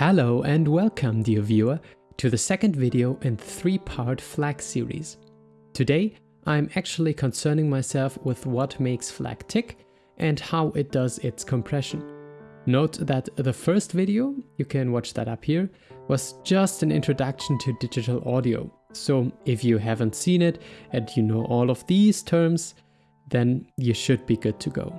Hello and welcome dear viewer to the second video in three-part FLAC series. Today I'm actually concerning myself with what makes FLAC tick and how it does its compression. Note that the first video, you can watch that up here, was just an introduction to digital audio. So if you haven't seen it and you know all of these terms, then you should be good to go.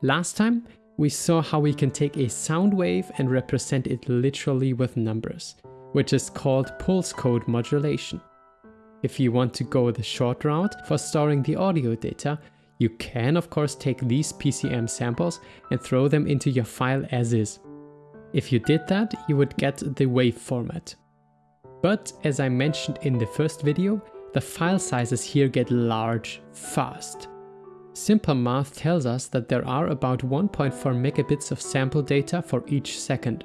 Last time we saw how we can take a sound wave and represent it literally with numbers, which is called pulse code modulation. If you want to go the short route for storing the audio data, you can of course take these PCM samples and throw them into your file as is. If you did that, you would get the wave format. But as I mentioned in the first video, the file sizes here get large fast. Simple math tells us that there are about 1.4 megabits of sample data for each second.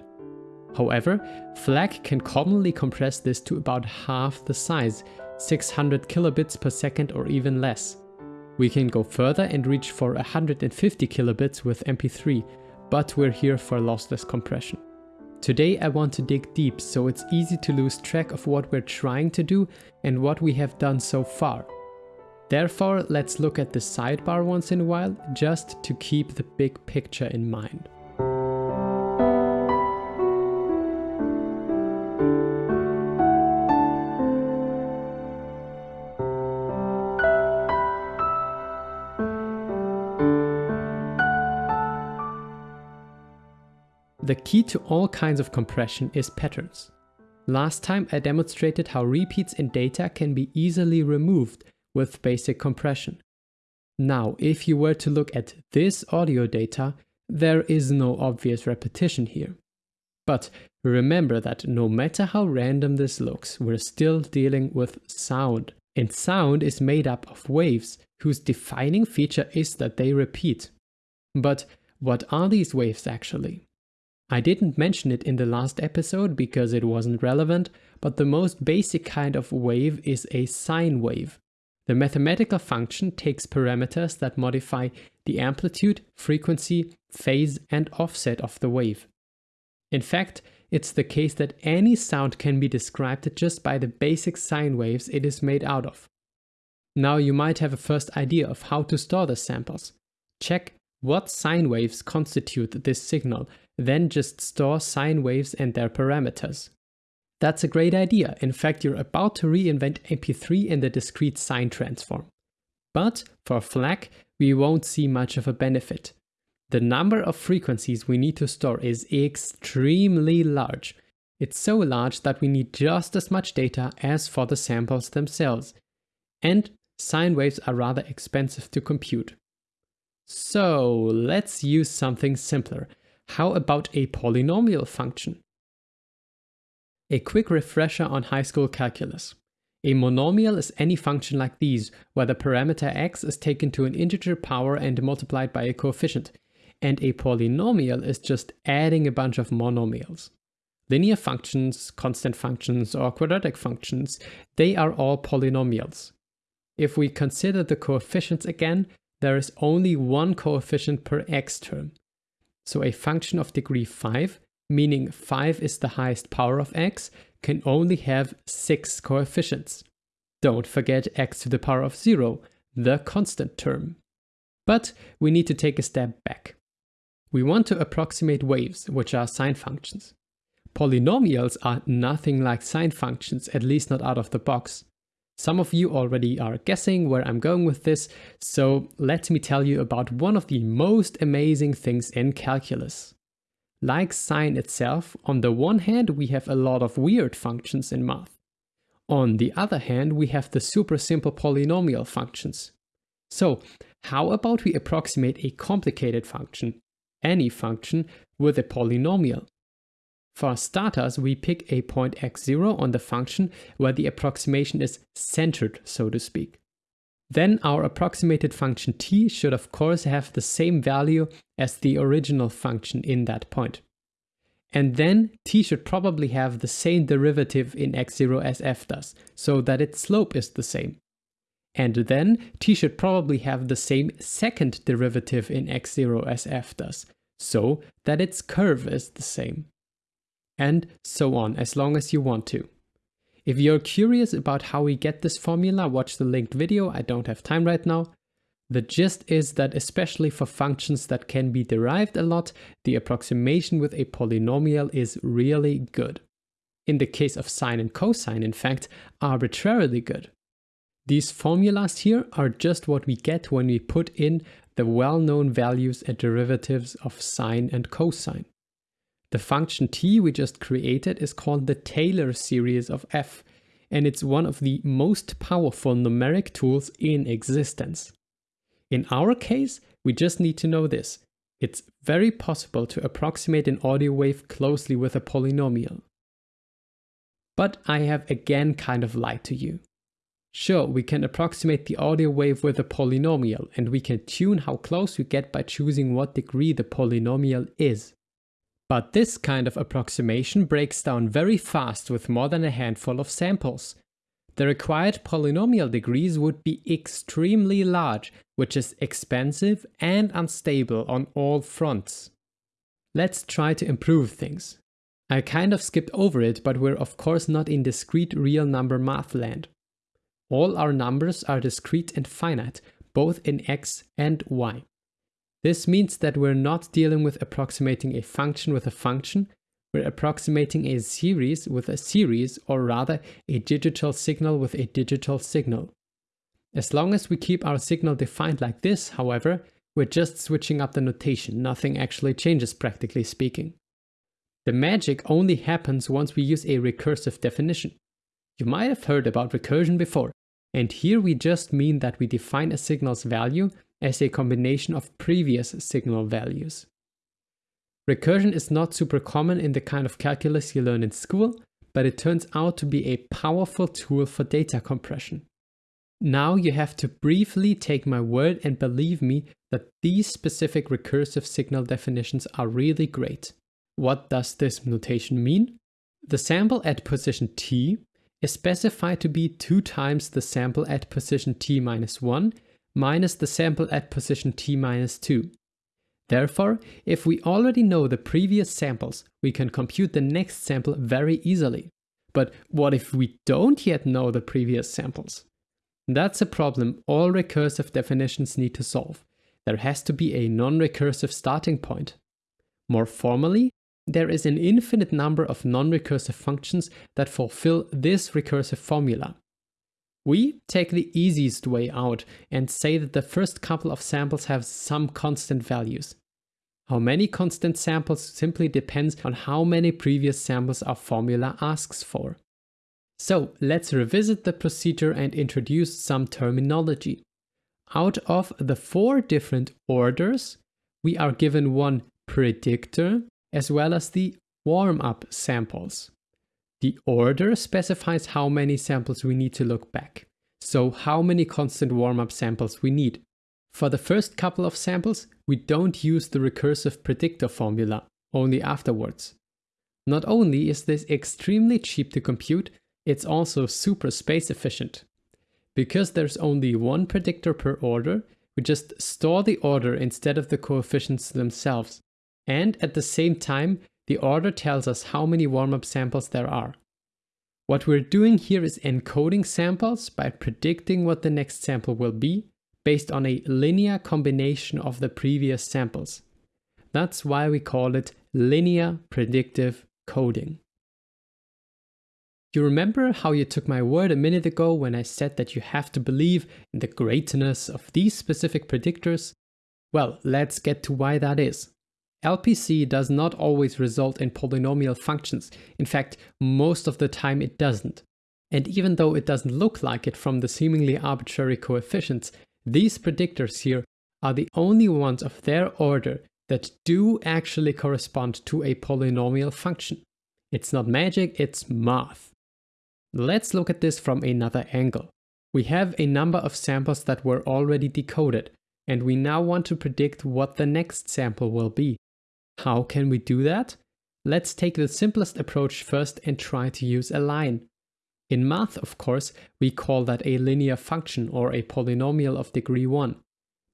However, FLAC can commonly compress this to about half the size, 600 kilobits per second or even less. We can go further and reach for 150 kilobits with MP3, but we're here for lossless compression. Today I want to dig deep so it's easy to lose track of what we're trying to do and what we have done so far. Therefore, let's look at the sidebar once in a while, just to keep the big picture in mind. The key to all kinds of compression is patterns. Last time I demonstrated how repeats in data can be easily removed with basic compression. Now, if you were to look at this audio data, there is no obvious repetition here. But remember that no matter how random this looks, we're still dealing with sound. And sound is made up of waves, whose defining feature is that they repeat. But what are these waves actually? I didn't mention it in the last episode because it wasn't relevant, but the most basic kind of wave is a sine wave. The mathematical function takes parameters that modify the amplitude, frequency, phase and offset of the wave. In fact, it's the case that any sound can be described just by the basic sine waves it is made out of. Now you might have a first idea of how to store the samples. Check what sine waves constitute this signal, then just store sine waves and their parameters. That's a great idea. In fact, you're about to reinvent MP3 in the discrete sine transform. But for FLAC, we won't see much of a benefit. The number of frequencies we need to store is extremely large. It's so large that we need just as much data as for the samples themselves. And sine waves are rather expensive to compute. So let's use something simpler. How about a polynomial function? A quick refresher on high school calculus. A monomial is any function like these, where the parameter x is taken to an integer power and multiplied by a coefficient, and a polynomial is just adding a bunch of monomials. Linear functions, constant functions, or quadratic functions, they are all polynomials. If we consider the coefficients again, there is only one coefficient per x term. So a function of degree 5 meaning 5 is the highest power of x, can only have 6 coefficients. Don't forget x to the power of 0, the constant term. But we need to take a step back. We want to approximate waves, which are sine functions. Polynomials are nothing like sine functions, at least not out of the box. Some of you already are guessing where I'm going with this, so let me tell you about one of the most amazing things in calculus. Like sine itself, on the one hand we have a lot of weird functions in math. On the other hand, we have the super simple polynomial functions. So how about we approximate a complicated function, any function, with a polynomial? For starters, we pick a point x0 on the function where the approximation is centered, so to speak. Then our approximated function t should of course have the same value as the original function in that point. And then t should probably have the same derivative in x0 as f does, so that its slope is the same. And then t should probably have the same second derivative in x0 as f does, so that its curve is the same. and so on as long as you want to. If you're curious about how we get this formula, watch the linked video, I don't have time right now. The gist is that especially for functions that can be derived a lot, the approximation with a polynomial is really good. In the case of sine and cosine, in fact, arbitrarily good. These formulas here are just what we get when we put in the well-known values and derivatives of sine and cosine. The function t we just created is called the Taylor series of f, and it's one of the most powerful numeric tools in existence. In our case, we just need to know this. It's very possible to approximate an audio wave closely with a polynomial. But I have again kind of lied to you. Sure, we can approximate the audio wave with a polynomial, and we can tune how close we get by choosing what degree the polynomial is. But this kind of approximation breaks down very fast with more than a handful of samples. The required polynomial degrees would be extremely large, which is expensive and unstable on all fronts. Let's try to improve things. I kind of skipped over it, but we're of course not in discrete real number math land. All our numbers are discrete and finite, both in x and y. This means that we're not dealing with approximating a function with a function, we're approximating a series with a series, or rather a digital signal with a digital signal. As long as we keep our signal defined like this, however, we're just switching up the notation, nothing actually changes practically speaking. The magic only happens once we use a recursive definition. You might have heard about recursion before, and here we just mean that we define a signal's value as a combination of previous signal values. Recursion is not super common in the kind of calculus you learn in school, but it turns out to be a powerful tool for data compression. Now you have to briefly take my word and believe me that these specific recursive signal definitions are really great. What does this notation mean? The sample at position t is specified to be 2 times the sample at position t minus 1 minus the sample at position t minus 2. Therefore, if we already know the previous samples, we can compute the next sample very easily. But what if we don't yet know the previous samples? That's a problem all recursive definitions need to solve. There has to be a non-recursive starting point. More formally, there is an infinite number of non-recursive functions that fulfill this recursive formula. We take the easiest way out and say that the first couple of samples have some constant values. How many constant samples simply depends on how many previous samples our formula asks for. So let's revisit the procedure and introduce some terminology. Out of the four different orders, we are given one predictor as well as the warm-up samples. The order specifies how many samples we need to look back, so how many constant warm-up samples we need. For the first couple of samples, we don't use the recursive predictor formula, only afterwards. Not only is this extremely cheap to compute, it's also super space efficient. Because there's only one predictor per order, we just store the order instead of the coefficients themselves. And at the same time, the order tells us how many warm-up samples there are. What we're doing here is encoding samples by predicting what the next sample will be based on a linear combination of the previous samples. That's why we call it linear predictive coding. You remember how you took my word a minute ago when I said that you have to believe in the greatness of these specific predictors? Well, let's get to why that is. LPC does not always result in polynomial functions. In fact, most of the time it doesn't. And even though it doesn't look like it from the seemingly arbitrary coefficients, these predictors here are the only ones of their order that do actually correspond to a polynomial function. It's not magic, it's math. Let's look at this from another angle. We have a number of samples that were already decoded, and we now want to predict what the next sample will be. How can we do that? Let's take the simplest approach first and try to use a line. In math, of course, we call that a linear function or a polynomial of degree 1.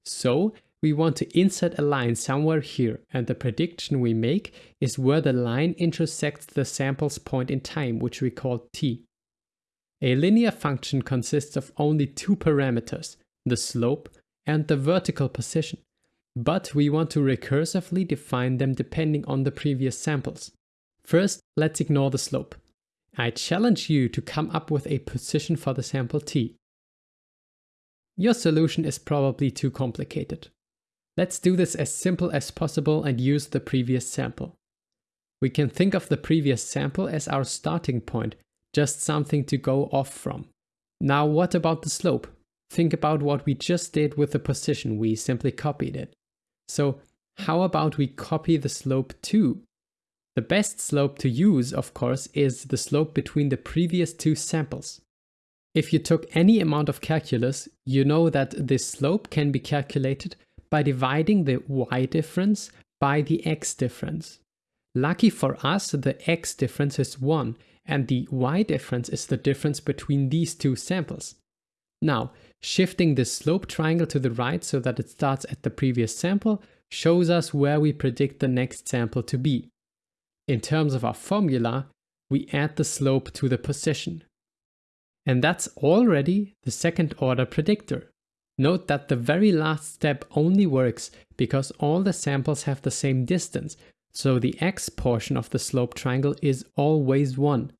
So, we want to insert a line somewhere here and the prediction we make is where the line intersects the sample's point in time, which we call t. A linear function consists of only two parameters, the slope and the vertical position, but we want to recursively define them depending on the previous samples. First, let's ignore the slope. I challenge you to come up with a position for the sample t. Your solution is probably too complicated. Let's do this as simple as possible and use the previous sample. We can think of the previous sample as our starting point, just something to go off from. Now what about the slope? Think about what we just did with the position, we simply copied it. So how about we copy the slope too? The best slope to use, of course, is the slope between the previous two samples. If you took any amount of calculus, you know that this slope can be calculated by dividing the y difference by the x difference. Lucky for us, the x difference is 1 and the y difference is the difference between these two samples. Now, shifting the slope triangle to the right so that it starts at the previous sample shows us where we predict the next sample to be. In terms of our formula, we add the slope to the position. And that's already the second order predictor. Note that the very last step only works because all the samples have the same distance, so the x portion of the slope triangle is always 1.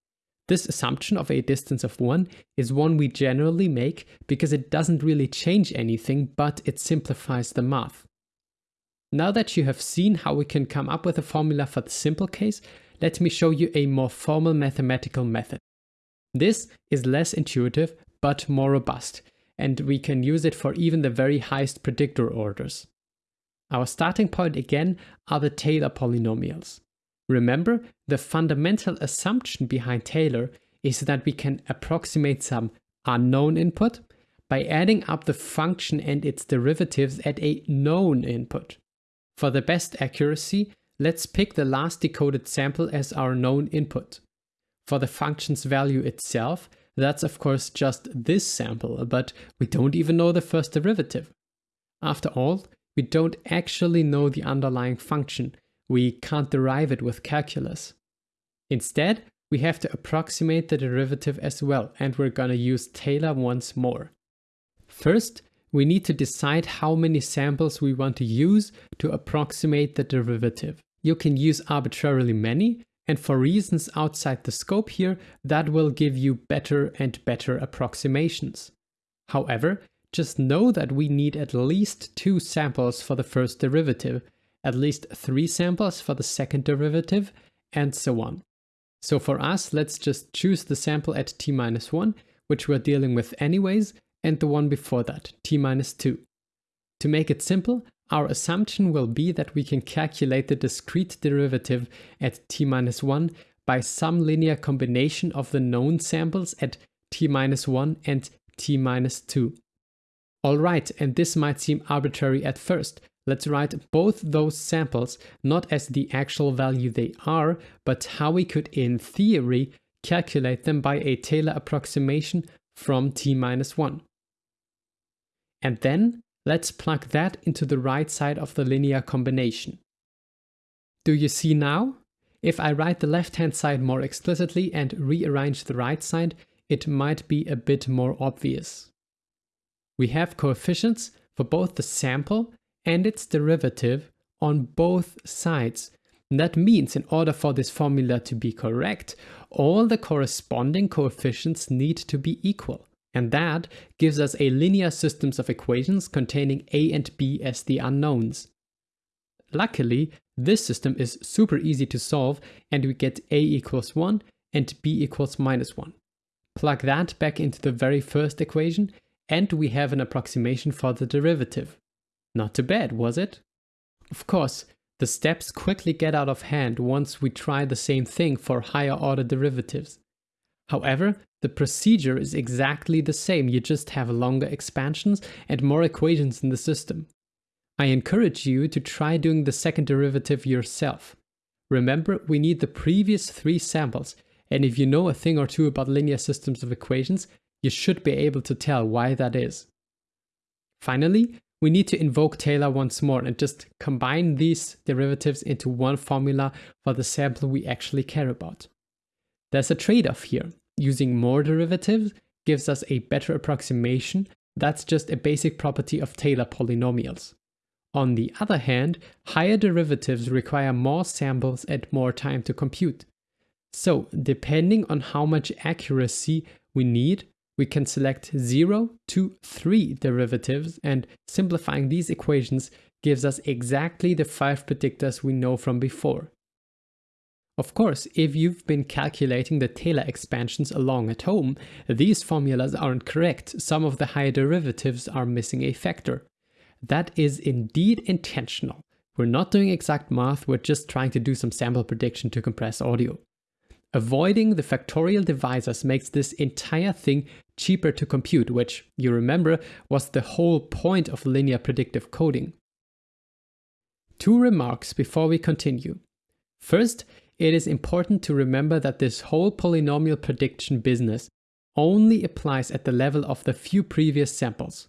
This assumption of a distance of 1 is one we generally make because it doesn't really change anything, but it simplifies the math. Now that you have seen how we can come up with a formula for the simple case, let me show you a more formal mathematical method. This is less intuitive, but more robust, and we can use it for even the very highest predictor orders. Our starting point again are the Taylor polynomials. Remember, the fundamental assumption behind Taylor is that we can approximate some unknown input by adding up the function and its derivatives at a known input. For the best accuracy, let's pick the last decoded sample as our known input. For the function's value itself, that's of course just this sample, but we don't even know the first derivative. After all, we don't actually know the underlying function, we can't derive it with calculus. Instead, we have to approximate the derivative as well, and we're gonna use Taylor once more. First, we need to decide how many samples we want to use to approximate the derivative. You can use arbitrarily many, and for reasons outside the scope here, that will give you better and better approximations. However, just know that we need at least two samples for the first derivative, at least three samples for the second derivative, and so on. So for us, let's just choose the sample at t minus 1, which we're dealing with anyways, and the one before that, t minus 2. To make it simple, our assumption will be that we can calculate the discrete derivative at t minus 1 by some linear combination of the known samples at t minus 1 and t minus 2. Alright, and this might seem arbitrary at first. Let's write both those samples not as the actual value they are, but how we could in theory calculate them by a Taylor approximation from t minus 1. And then let's plug that into the right side of the linear combination. Do you see now? If I write the left hand side more explicitly and rearrange the right side, it might be a bit more obvious. We have coefficients for both the sample and its derivative on both sides. And that means in order for this formula to be correct, all the corresponding coefficients need to be equal. And that gives us a linear systems of equations containing a and b as the unknowns. Luckily, this system is super easy to solve and we get a equals 1 and b equals minus 1. Plug that back into the very first equation and we have an approximation for the derivative. Not too bad, was it? Of course, the steps quickly get out of hand once we try the same thing for higher order derivatives. However, the procedure is exactly the same, you just have longer expansions and more equations in the system. I encourage you to try doing the second derivative yourself. Remember, we need the previous three samples, and if you know a thing or two about linear systems of equations, you should be able to tell why that is. Finally, we need to invoke Taylor once more and just combine these derivatives into one formula for the sample we actually care about. There's a trade-off here. Using more derivatives gives us a better approximation. That's just a basic property of Taylor polynomials. On the other hand, higher derivatives require more samples and more time to compute. So, depending on how much accuracy we need, we can select 0 to 3 derivatives and simplifying these equations gives us exactly the 5 predictors we know from before. Of course, if you've been calculating the Taylor expansions along at home, these formulas aren't correct. Some of the higher derivatives are missing a factor. That is indeed intentional. We're not doing exact math, we're just trying to do some sample prediction to compress audio. Avoiding the factorial divisors makes this entire thing cheaper to compute, which, you remember, was the whole point of linear predictive coding. Two remarks before we continue. First, it is important to remember that this whole polynomial prediction business only applies at the level of the few previous samples.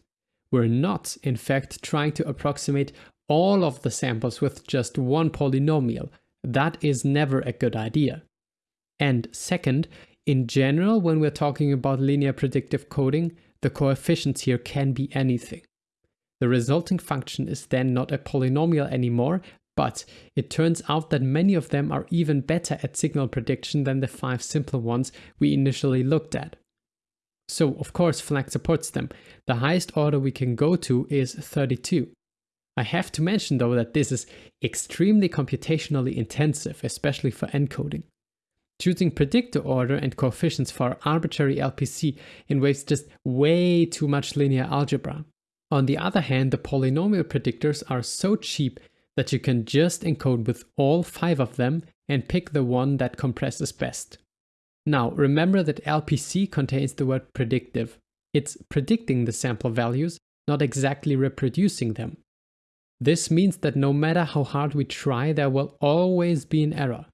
We're not, in fact, trying to approximate all of the samples with just one polynomial. That is never a good idea. And second, in general, when we're talking about linear predictive coding, the coefficients here can be anything. The resulting function is then not a polynomial anymore, but it turns out that many of them are even better at signal prediction than the five simple ones we initially looked at. So of course FLAC supports them. The highest order we can go to is 32. I have to mention though that this is extremely computationally intensive, especially for encoding. Choosing predictor order and coefficients for arbitrary LPC involves just way too much linear algebra. On the other hand, the polynomial predictors are so cheap that you can just encode with all five of them and pick the one that compresses best. Now, remember that LPC contains the word predictive. It's predicting the sample values, not exactly reproducing them. This means that no matter how hard we try, there will always be an error.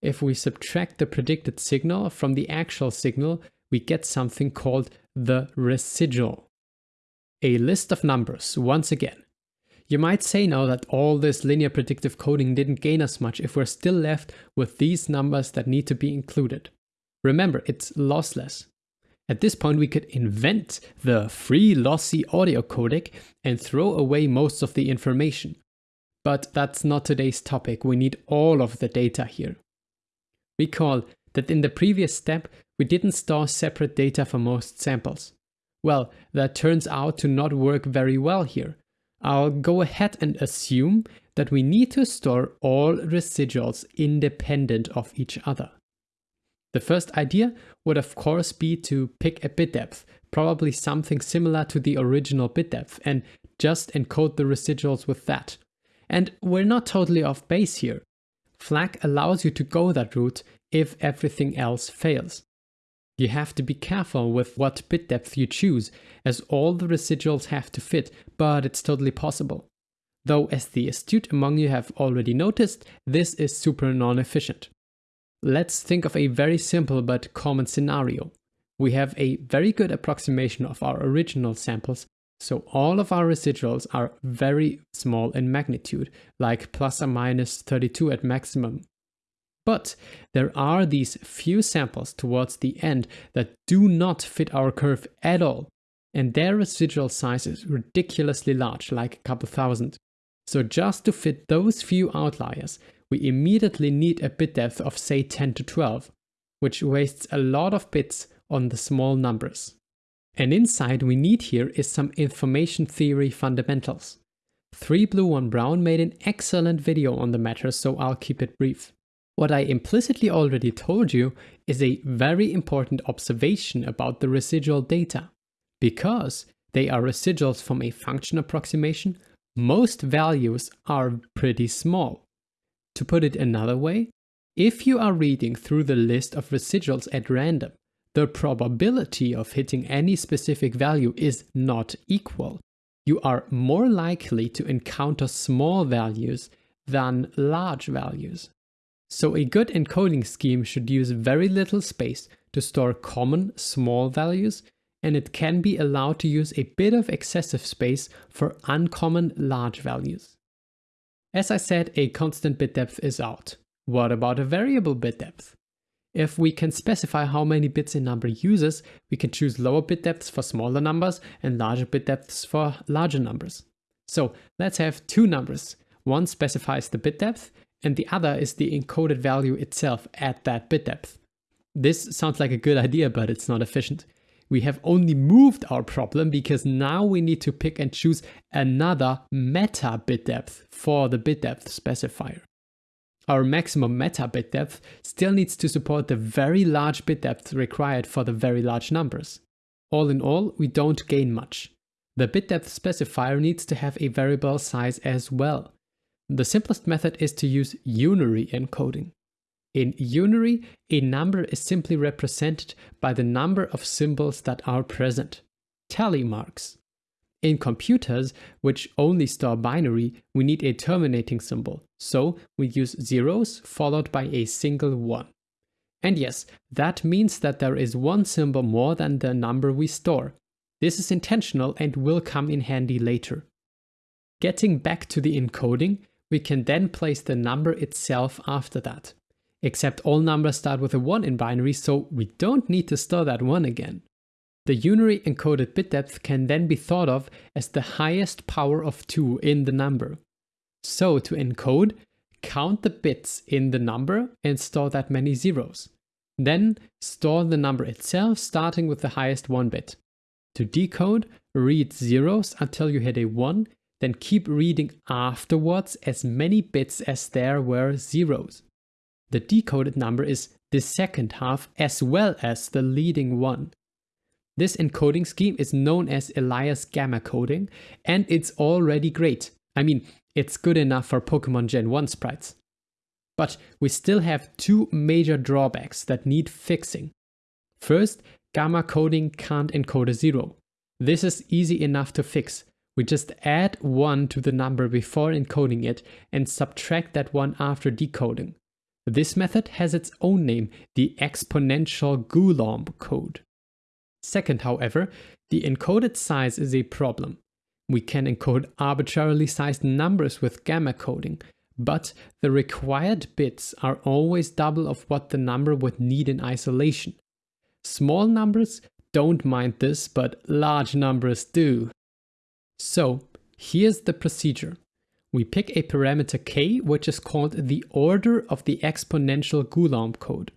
If we subtract the predicted signal from the actual signal, we get something called the residual. A list of numbers, once again. You might say now that all this linear predictive coding didn't gain us much if we're still left with these numbers that need to be included. Remember, it's lossless. At this point, we could invent the free lossy audio codec and throw away most of the information. But that's not today's topic, we need all of the data here. Recall that in the previous step, we didn't store separate data for most samples. Well, that turns out to not work very well here. I'll go ahead and assume that we need to store all residuals independent of each other. The first idea would of course be to pick a bit depth, probably something similar to the original bit depth, and just encode the residuals with that. And we're not totally off base here. FLAC allows you to go that route if everything else fails. You have to be careful with what bit depth you choose, as all the residuals have to fit, but it's totally possible. Though as the astute among you have already noticed, this is super non-efficient. Let's think of a very simple but common scenario. We have a very good approximation of our original samples, so all of our residuals are very small in magnitude, like plus or minus 32 at maximum. But there are these few samples towards the end that do not fit our curve at all, and their residual size is ridiculously large, like a couple thousand. So just to fit those few outliers, we immediately need a bit depth of say 10 to 12, which wastes a lot of bits on the small numbers. An insight we need here is some information theory fundamentals. 3Blue1Brown made an excellent video on the matter, so I'll keep it brief. What I implicitly already told you is a very important observation about the residual data. Because they are residuals from a function approximation, most values are pretty small. To put it another way, if you are reading through the list of residuals at random, the probability of hitting any specific value is not equal. You are more likely to encounter small values than large values. So a good encoding scheme should use very little space to store common small values and it can be allowed to use a bit of excessive space for uncommon large values. As I said, a constant bit depth is out. What about a variable bit depth? If we can specify how many bits a number uses, we can choose lower bit depths for smaller numbers and larger bit depths for larger numbers. So let's have two numbers. One specifies the bit depth and the other is the encoded value itself at that bit depth. This sounds like a good idea, but it's not efficient. We have only moved our problem because now we need to pick and choose another meta bit depth for the bit depth specifier. Our maximum meta bit depth still needs to support the very large bit depth required for the very large numbers. All in all, we don't gain much. The bit depth specifier needs to have a variable size as well. The simplest method is to use unary encoding. In unary, a number is simply represented by the number of symbols that are present, tally marks. In computers, which only store binary, we need a terminating symbol, so we use zeros followed by a single one. And yes, that means that there is one symbol more than the number we store. This is intentional and will come in handy later. Getting back to the encoding, we can then place the number itself after that. Except all numbers start with a 1 in binary, so we don't need to store that 1 again. The unary encoded bit depth can then be thought of as the highest power of 2 in the number. So to encode, count the bits in the number and store that many zeros. Then store the number itself starting with the highest 1 bit. To decode, read zeros until you hit a 1 then keep reading afterwards as many bits as there were zeros. The decoded number is the second half as well as the leading one. This encoding scheme is known as Elias gamma coding and it's already great. I mean, it's good enough for Pokemon Gen 1 sprites. But we still have two major drawbacks that need fixing. First, gamma coding can't encode a zero. This is easy enough to fix we just add 1 to the number before encoding it and subtract that 1 after decoding. This method has its own name, the exponential Golomb code. Second, however, the encoded size is a problem. We can encode arbitrarily sized numbers with gamma coding, but the required bits are always double of what the number would need in isolation. Small numbers don't mind this, but large numbers do. So here's the procedure. We pick a parameter k, which is called the order of the exponential Golomb code.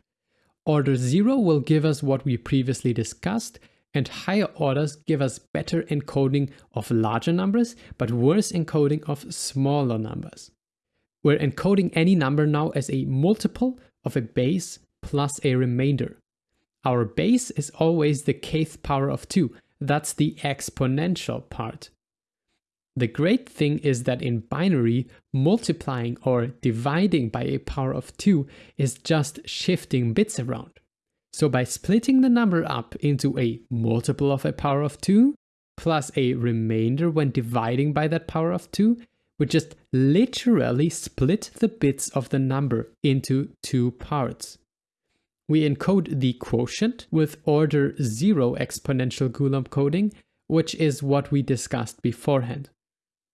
Order 0 will give us what we previously discussed, and higher orders give us better encoding of larger numbers, but worse encoding of smaller numbers. We're encoding any number now as a multiple of a base plus a remainder. Our base is always the kth power of 2, that's the exponential part. The great thing is that in binary, multiplying or dividing by a power of 2 is just shifting bits around. So by splitting the number up into a multiple of a power of 2 plus a remainder when dividing by that power of 2, we just literally split the bits of the number into two parts. We encode the quotient with order 0 exponential Golomb coding, which is what we discussed beforehand.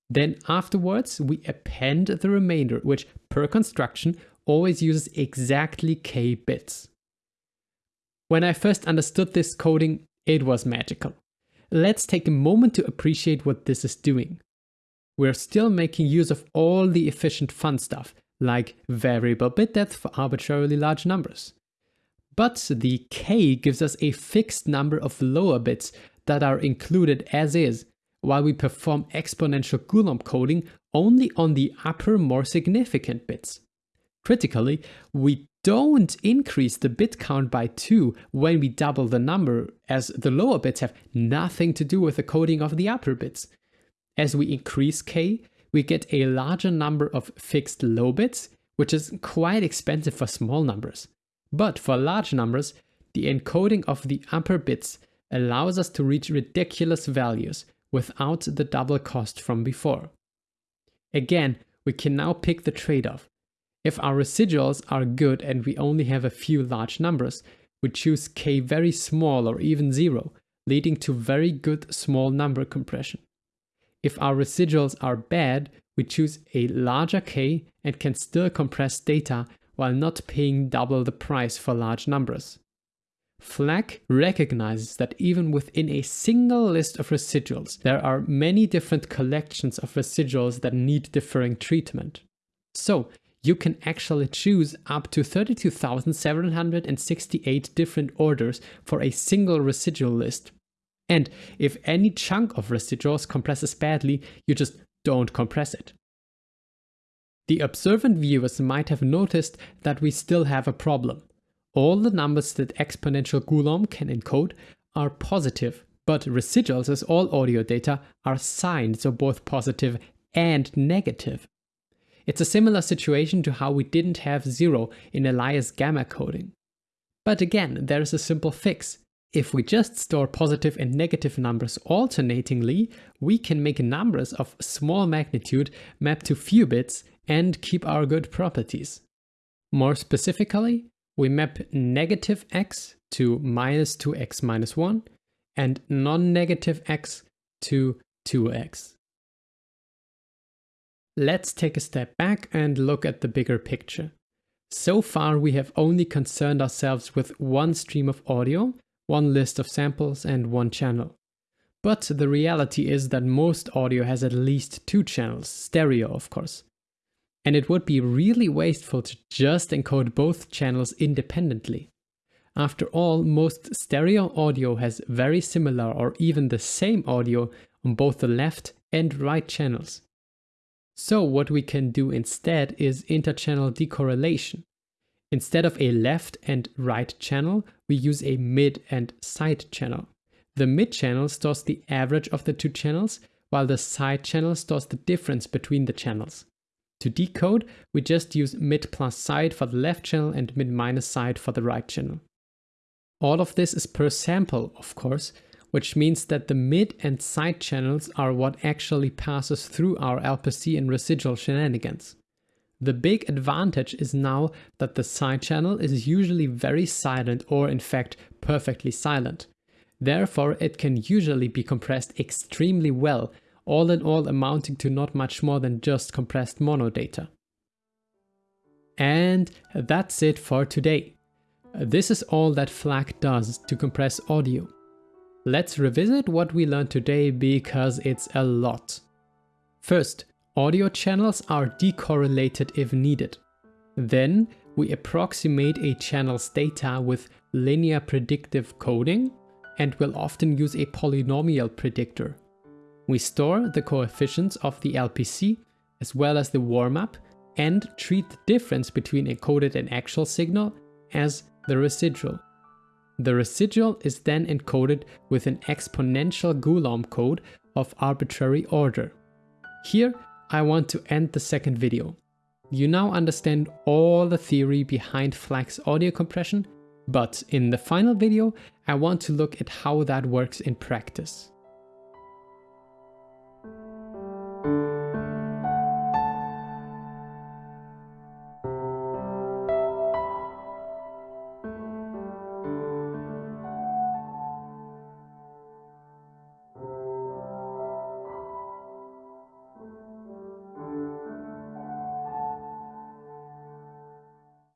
Then afterwards, we append the remainder, which per construction always uses exactly k bits. When I first understood this coding, it was magical. Let's take a moment to appreciate what this is doing. We're still making use of all the efficient fun stuff, like variable bit depth for arbitrarily large numbers. But the k gives us a fixed number of lower bits that are included as is, while we perform exponential Golomb coding only on the upper more significant bits. Critically, we don't increase the bit count by 2 when we double the number, as the lower bits have nothing to do with the coding of the upper bits. As we increase k, we get a larger number of fixed low bits, which is quite expensive for small numbers. But for large numbers, the encoding of the upper bits allows us to reach ridiculous values, without the double cost from before. Again, we can now pick the trade-off. If our residuals are good and we only have a few large numbers, we choose k very small or even zero, leading to very good small number compression. If our residuals are bad, we choose a larger k and can still compress data while not paying double the price for large numbers. FLAC recognizes that even within a single list of residuals, there are many different collections of residuals that need differing treatment. So you can actually choose up to 32,768 different orders for a single residual list. And if any chunk of residuals compresses badly, you just don't compress it. The observant viewers might have noticed that we still have a problem. All the numbers that exponential Golomb can encode are positive, but residuals as all audio data are signed, so both positive and negative. It's a similar situation to how we didn't have zero in Elias gamma coding. But again, there is a simple fix. If we just store positive and negative numbers alternatingly, we can make numbers of small magnitude map to few bits and keep our good properties. More specifically, we map negative x to minus 2x minus 1 and non-negative x to 2x. Let's take a step back and look at the bigger picture. So far we have only concerned ourselves with one stream of audio, one list of samples and one channel. But the reality is that most audio has at least two channels, stereo of course. And it would be really wasteful to just encode both channels independently. After all, most stereo audio has very similar or even the same audio on both the left and right channels. So what we can do instead is interchannel decorrelation. Instead of a left and right channel, we use a mid and side channel. The mid channel stores the average of the two channels, while the side channel stores the difference between the channels. To decode, we just use mid plus side for the left channel and mid minus side for the right channel. All of this is per sample, of course, which means that the mid and side channels are what actually passes through our LPC and residual shenanigans. The big advantage is now that the side channel is usually very silent or in fact perfectly silent. Therefore it can usually be compressed extremely well, all in all amounting to not much more than just compressed mono data. And that's it for today. This is all that FLAC does to compress audio. Let's revisit what we learned today because it's a lot. First, audio channels are decorrelated if needed. Then we approximate a channel's data with linear predictive coding and will often use a polynomial predictor. We store the coefficients of the LPC as well as the warm-up and treat the difference between encoded and actual signal as the residual. The residual is then encoded with an exponential Golomb code of arbitrary order. Here, I want to end the second video. You now understand all the theory behind FLAC's audio compression, but in the final video, I want to look at how that works in practice.